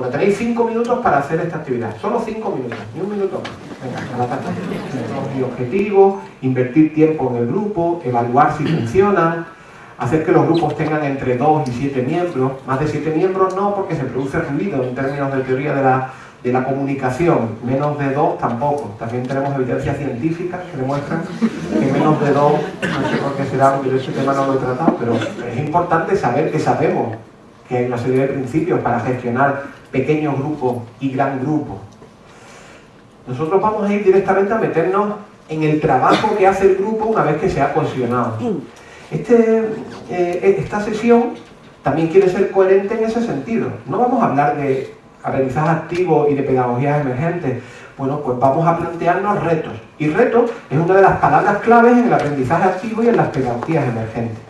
Porque tenéis cinco minutos para hacer esta actividad. Solo cinco minutos, ni un minuto más. Venga. Y objetivos, invertir tiempo en el grupo, evaluar si funcionan, hacer que los grupos tengan entre 2 y 7 miembros. Más de 7 miembros no, porque se produce ruido en términos de teoría de la, de la comunicación. Menos de 2 tampoco. También tenemos evidencias científicas que demuestran que menos de 2, no sé por qué será, porque ese tema no lo he tratado, pero es importante saber que sabemos que hay una serie de principios para gestionar pequeños grupos y gran grupos. Nosotros vamos a ir directamente a meternos en el trabajo que hace el grupo una vez que se ha cohesionado. Este, eh, esta sesión también quiere ser coherente en ese sentido. No vamos a hablar de aprendizaje activo y de pedagogías emergentes. Bueno, pues vamos a plantearnos retos. Y reto es una de las palabras claves en el aprendizaje activo y en las pedagogías emergentes.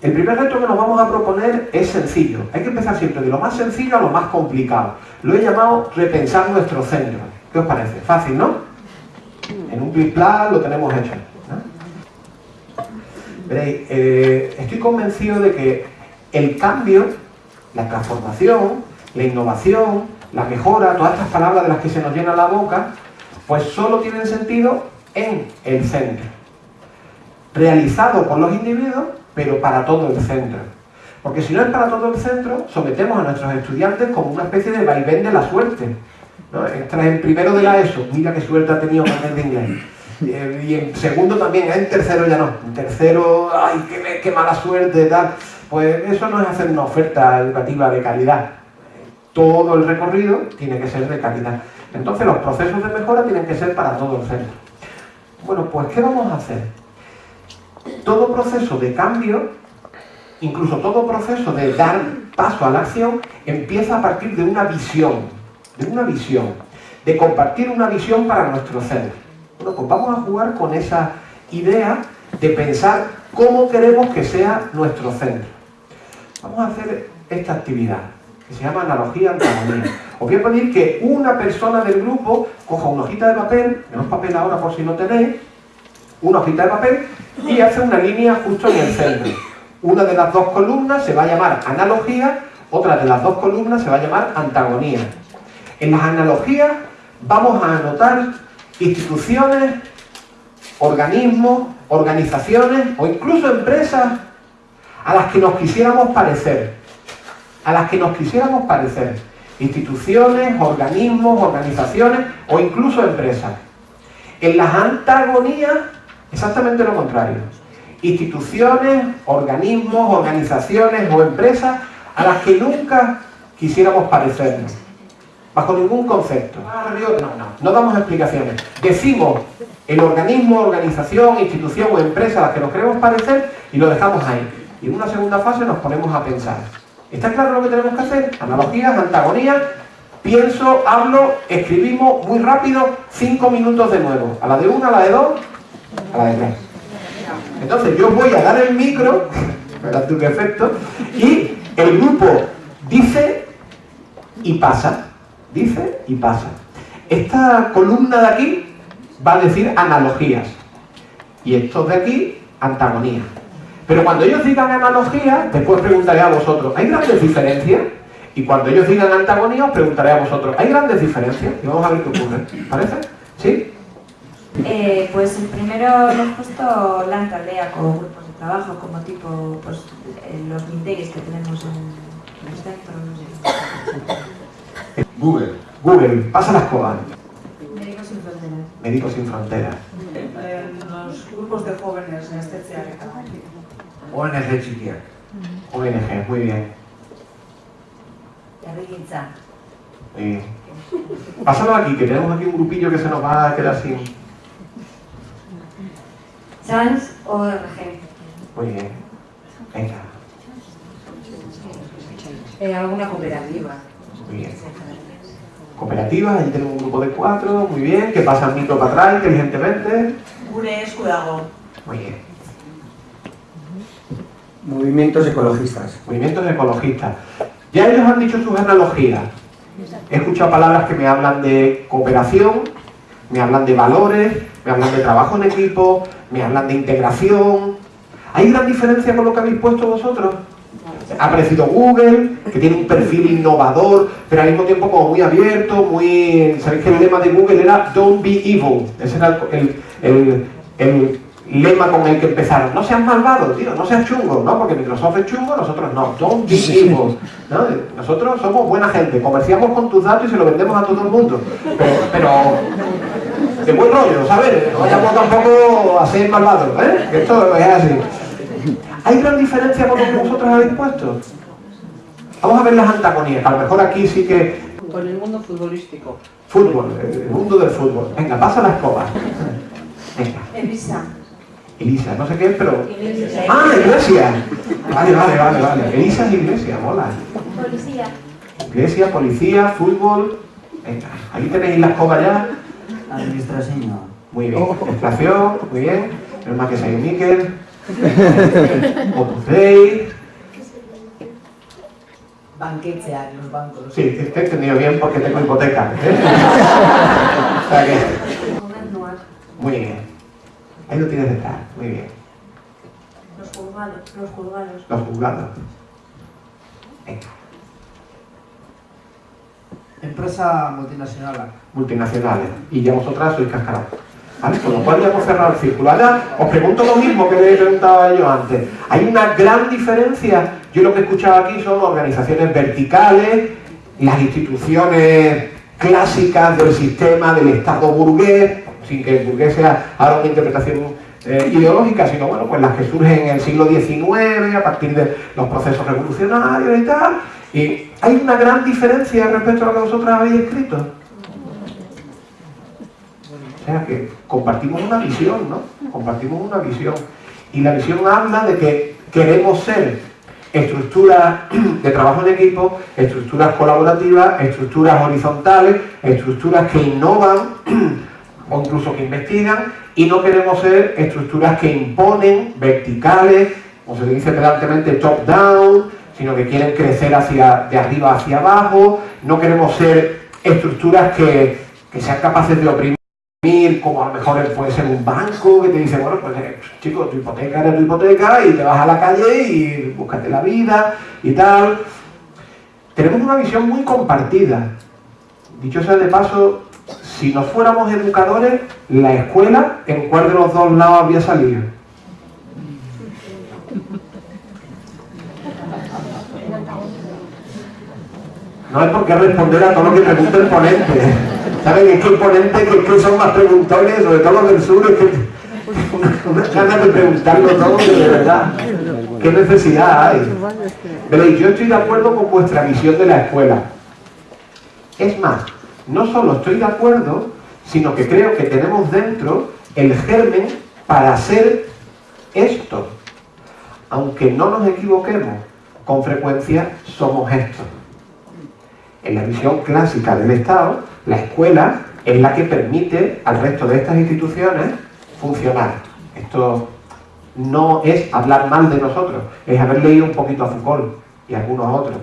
El primer reto que nos vamos a proponer es sencillo. Hay que empezar siempre de lo más sencillo a lo más complicado. Lo he llamado repensar nuestro centro. ¿Qué os parece? Fácil, ¿no? En un clic lo tenemos hecho. Veréis, eh, estoy convencido de que el cambio, la transformación, la innovación, la mejora, todas estas palabras de las que se nos llena la boca, pues solo tienen sentido en el centro. Realizado por los individuos, pero para todo el centro. Porque si no es para todo el centro, sometemos a nuestros estudiantes como una especie de vaivén de la suerte. ¿no? Entras en primero de la ESO, mira qué suerte ha tenido Manuel de inglés eh, y en segundo también, en tercero ya no. En tercero, ay, qué, mala suerte. Pues eso no es hacer una oferta educativa de calidad. Todo el recorrido tiene que ser de calidad. Entonces los procesos de mejora tienen que ser para todo el centro. Bueno, pues ¿qué vamos a hacer? Todo proceso de cambio, incluso todo proceso de dar paso a la acción, empieza a partir de una visión, de una visión, de compartir una visión para nuestro centro. Bueno, pues vamos a jugar con esa idea de pensar cómo queremos que sea nuestro centro. Vamos a hacer esta actividad, que se llama analogía antagonía. Os voy a pedir que una persona del grupo coja una hojita de papel, menos papel ahora por si no tenéis, una hojita de papel y hace una línea justo en el centro. Una de las dos columnas se va a llamar analogía, otra de las dos columnas se va a llamar antagonía. En las analogías vamos a anotar instituciones, organismos, organizaciones o incluso empresas a las que nos quisiéramos parecer. A las que nos quisiéramos parecer. Instituciones, organismos, organizaciones o incluso empresas. En las antagonías, exactamente lo contrario. Instituciones, organismos, organizaciones o empresas a las que nunca quisiéramos parecernos bajo ningún concepto. No, no, no damos explicaciones. Decimos el organismo, organización, institución o empresa a la que nos queremos parecer y lo dejamos ahí. Y en una segunda fase nos ponemos a pensar. ¿Está claro lo que tenemos que hacer? Analogías, antagonías, pienso, hablo, escribimos muy rápido, cinco minutos de nuevo. A la de una, a la de dos, a la de tres. Entonces yo voy a dar el micro, verás qué efecto, y el grupo dice y pasa dice y pasa. Esta columna de aquí va a decir analogías y estos de aquí antagonías. Pero cuando ellos digan analogías, después preguntaré a vosotros, ¿hay grandes diferencias? Y cuando ellos digan antagonía, os preguntaré a vosotros, ¿hay grandes diferencias? Y vamos a ver qué ocurre. ¿Parece? ¿Sí? Eh, pues el primero le he puesto la tarea como grupos de trabajo, como tipo pues, eh, los mindegues que tenemos en el centro. Google. Google, pasa las cosas. Médicos sin fronteras. Médicos sin fronteras. Los grupos de jóvenes en este ONG chiquia. ONG, muy bien. Muy bien. Pásalo aquí, que tenemos aquí un grupillo que se nos va a quedar sin... Sans ORG. Muy bien. Venga. Eh, alguna cooperativa. Muy bien cooperativas, allí tenemos un grupo de cuatro, muy bien, que pasan micro para atrás inteligentemente. Gure escudago. Muy bien. Movimientos ecologistas. Movimientos ecologistas. Ya ellos han dicho sus analogías. He escuchado palabras que me hablan de cooperación, me hablan de valores, me hablan de trabajo en equipo, me hablan de integración. ¿Hay gran diferencia con lo que habéis puesto vosotros? Ha aparecido Google, que tiene un perfil innovador, pero al mismo tiempo como muy abierto, muy... ¿Sabéis que el lema de Google era Don't be evil? Ese era el, el, el lema con el que empezaron. No seas malvado, tío, no seas chungo, ¿no? Porque Microsoft es chungo, nosotros no. Don't be evil. ¿no? Nosotros somos buena gente, comerciamos con tus datos y se lo vendemos a todo el mundo. Pero, pero de buen rollo, ¿sabes? No vayamos tampoco a ser malvados, ¿eh? Que esto es así. ¿Hay gran diferencia con lo que vosotros habéis puesto? Vamos a ver las antagonías, a lo mejor aquí sí que... Con el mundo futbolístico. Fútbol, el mundo del fútbol. Venga, pasa la escoba. Venga. Elisa. Elisa, no sé qué es, pero... Iglesia. ¡Ah, iglesia! Vale, vale, vale, vale. Elisa es iglesia, mola. Policía. Iglesia, policía, fútbol... Venga, ahí tenéis la escoba ya. Administración. Muy bien. Inflación, muy bien. El más que se Miquel. Opus Dei. Banquetzeak, los bancos. Sí, te he entendido bien porque tengo hipoteca. ¿eh? O sea que, muy bien. Ahí lo tienes detrás, muy bien. Los juzgados. Los juzgados. Los juzgados. Venga, Empresa multinacional. multinacionales. Y ya vosotras sois cascarón. Con lo cual ya hemos cerrado el círculo. Ahora os pregunto lo mismo que le he preguntado a yo antes. Hay una gran diferencia. Yo lo que he escuchado aquí son organizaciones verticales, las instituciones clásicas del sistema del Estado burgués, sin que el burgués sea ahora una interpretación eh, ideológica, sino bueno, pues las que surgen en el siglo XIX, a partir de los procesos revolucionarios y tal. Y hay una gran diferencia respecto a lo que vosotros habéis escrito. O sea que compartimos una visión, ¿no? Compartimos una visión. Y la visión habla de que queremos ser estructuras de trabajo en equipo, estructuras colaborativas, estructuras horizontales, estructuras que innovan o incluso que investigan y no queremos ser estructuras que imponen, verticales, o se dice pedantemente top-down, sino que quieren crecer hacia, de arriba hacia abajo, no queremos ser estructuras que, que sean capaces de oprimir como a lo mejor puede ser un banco que te dice, bueno, pues eh, chico, tu hipoteca era tu hipoteca y te vas a la calle y búscate la vida y tal. Tenemos una visión muy compartida. Dicho sea de paso, si nos fuéramos educadores, la escuela, ¿en cuál de los dos lados había salido? No hay por qué responder a todo lo que pregunta el ponente. ¿Saben? Es que el ponente que, que son más preguntones, sobre todo los del sur, es que unas ganas de preguntarlo todo, de verdad. ¿Qué necesidad hay? Veréis, yo estoy de acuerdo con vuestra visión de la escuela. Es más, no solo estoy de acuerdo, sino que creo que tenemos dentro el germen para hacer esto. Aunque no nos equivoquemos, con frecuencia somos esto. En la visión clásica del Estado, la escuela es la que permite al resto de estas instituciones funcionar. Esto no es hablar mal de nosotros, es haber leído un poquito a Foucault y algunos otros.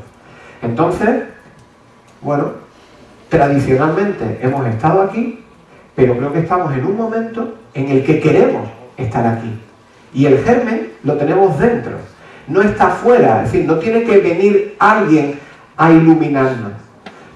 Entonces, bueno, tradicionalmente hemos estado aquí, pero creo que estamos en un momento en el que queremos estar aquí. Y el germen lo tenemos dentro, no está fuera, es decir, no tiene que venir alguien a iluminarnos.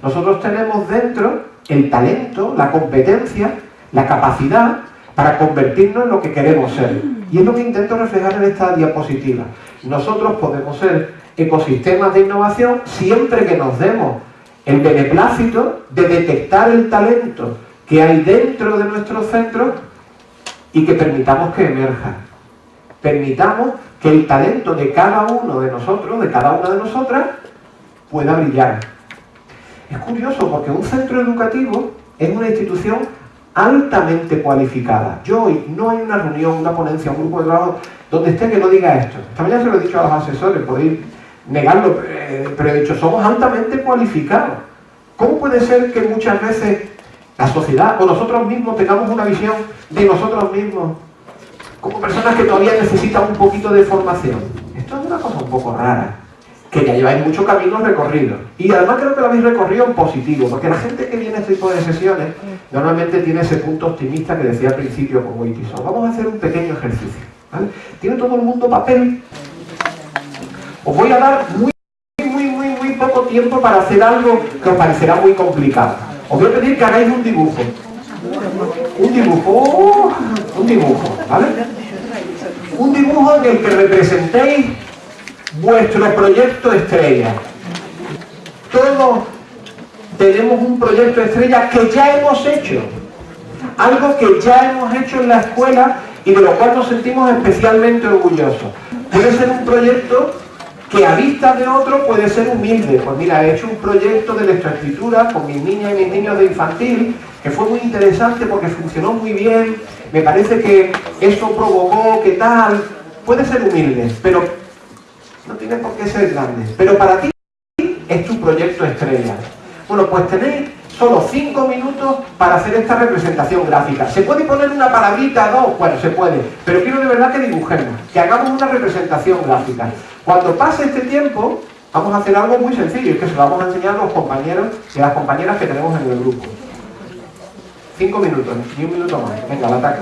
Nosotros tenemos dentro el talento, la competencia, la capacidad para convertirnos en lo que queremos ser. Y es lo que intento reflejar en esta diapositiva. Nosotros podemos ser ecosistemas de innovación siempre que nos demos el beneplácito de detectar el talento que hay dentro de nuestros centros y que permitamos que emerja. Permitamos que el talento de cada uno de nosotros, de cada una de nosotras, pueda brillar. Es curioso porque un centro educativo es una institución altamente cualificada. Yo hoy no hay una reunión, una ponencia, un grupo de trabajo donde esté que no diga esto. Esta mañana se lo he dicho a los asesores, podéis negarlo, eh, pero he dicho, somos altamente cualificados. ¿Cómo puede ser que muchas veces la sociedad o nosotros mismos tengamos una visión de nosotros mismos como personas que todavía necesitan un poquito de formación? Esto es una cosa un poco rara que ya lleváis mucho camino recorrido. Y además creo que lo habéis recorrido en positivo, porque la gente que viene a este tipo de sesiones normalmente tiene ese punto optimista que decía al principio con Witison. Vamos a hacer un pequeño ejercicio. ¿vale? ¿Tiene todo el mundo papel? Os voy a dar muy, muy, muy, muy poco tiempo para hacer algo que os parecerá muy complicado. Os voy a pedir que hagáis un dibujo. Un dibujo, un dibujo, ¿vale? Un dibujo en el que representéis vuestro proyecto estrella. Todos tenemos un proyecto estrella que ya hemos hecho. Algo que ya hemos hecho en la escuela y de lo cual nos sentimos especialmente orgullosos. Puede ser un proyecto que a vista de otro puede ser humilde. Pues mira, he hecho un proyecto de lectoescritura con mis niñas y mis niños de infantil, que fue muy interesante porque funcionó muy bien, me parece que eso provocó que tal, puede ser humilde, pero no tiene por qué ser grande. Pero para ti es tu proyecto estrella. Bueno, pues tenéis solo cinco minutos para hacer esta representación gráfica. ¿Se puede poner una palabrita, dos? Bueno, se puede, pero quiero de verdad que dibujemos, que hagamos una representación gráfica. Cuando pase este tiempo, vamos a hacer algo muy sencillo, y que se lo vamos a enseñar a los compañeros y a las compañeras que tenemos en el grupo. Cinco minutos, ni un minuto más. Venga, la ataca.